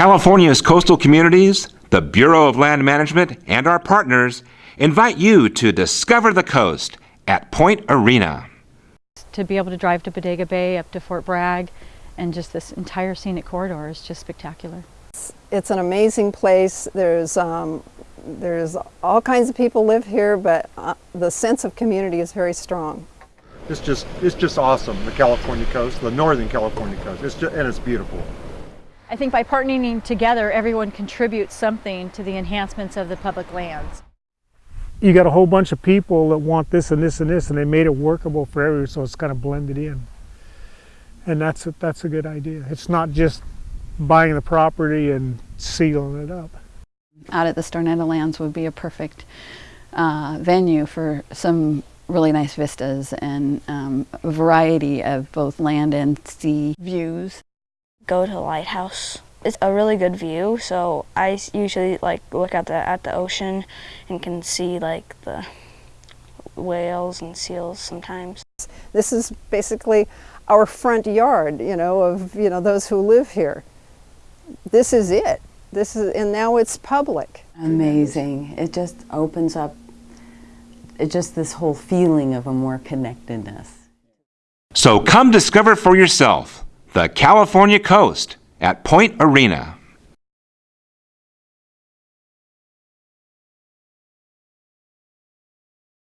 California's coastal communities, the Bureau of Land Management, and our partners invite you to discover the coast at Point Arena. To be able to drive to Bodega Bay, up to Fort Bragg, and just this entire scenic corridor is just spectacular. It's an amazing place. There's um, there's all kinds of people live here, but uh, the sense of community is very strong. It's just it's just awesome. The California coast, the northern California coast. It's just, and it's beautiful. I think by partnering together, everyone contributes something to the enhancements of the public lands. You got a whole bunch of people that want this and this and this, and they made it workable for everyone, so it's kind of blended in. And that's a, that's a good idea. It's not just buying the property and sealing it up. Out at the Stornetta Lands would be a perfect uh, venue for some really nice vistas and um, a variety of both land and sea views. Go to the lighthouse. It's a really good view, so I usually like look at the at the ocean and can see like the whales and seals sometimes. This is basically our front yard, you know, of you know those who live here. This is it. This is, and now it's public. Amazing. It just opens up it just this whole feeling of a more connectedness. So come discover for yourself the California coast at Point Arena.